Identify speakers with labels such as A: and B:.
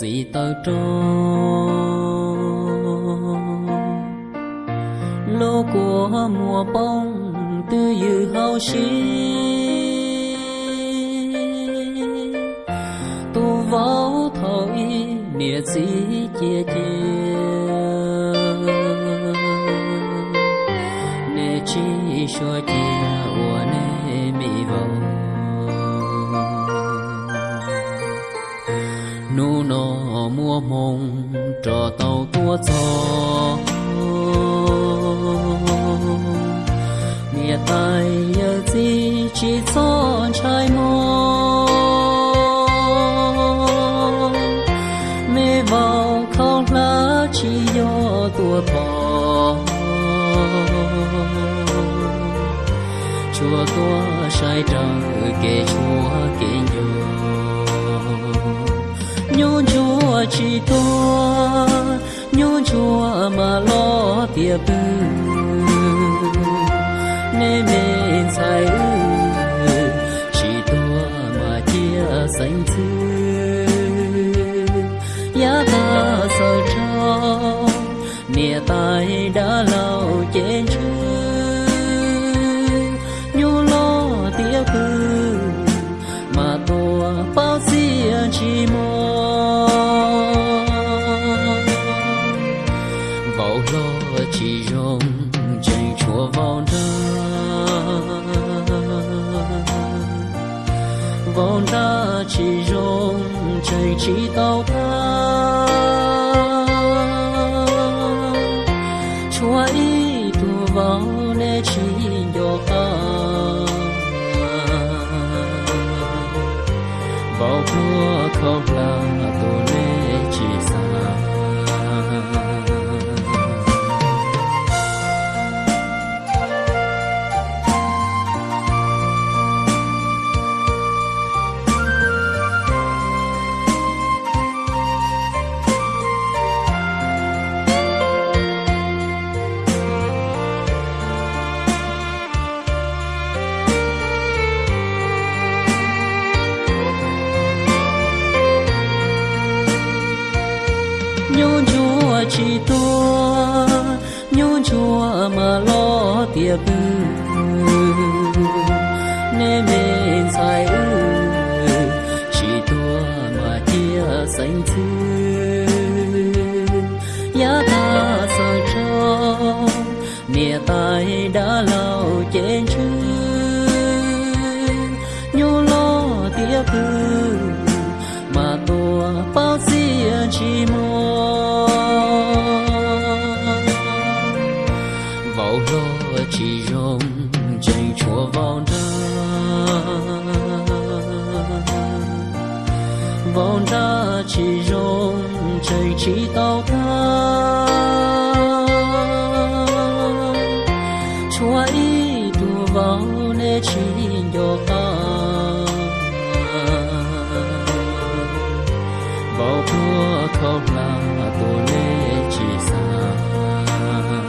A: gì tao trốn lô của mùa bông tư dư hao xí tu võ thôi nia chỉ chia chia nè chỉ cho chia nu nọ mua mông, trò tàu tua gió mẹ tay nhớ gì chỉ cho trái mong mẹ vào không lá chỉ do tua bò. Chùa tua sai trăng kể chùa kể nhường nhu chúa chỉ to nhu chúa mà lo tiệp bư nên mình sai ư, chỉ to mà chia sanh thư giá ta sợ cho nia tai đã lâu chết chưa vào lo chỉ rong chạy chùa vào ra vào ra chỉ rong chạy chỉ tàu ta chùa ý tu vào để chỉ do ta vào mùa không là tôi chỉ tua nhu chua mà lo tiệp bư nên mình sai ư chỉ tua mà chia xanh thư giá ta xa cho mẹ tai đã lâu trên chư nhu lo tiệp bư của chị rồng chúa vào đó vào đó chị rồng dành chị tao ta chúa ý đùa vào nè chị đồ ta vào của không là tổ lệ chỉ sao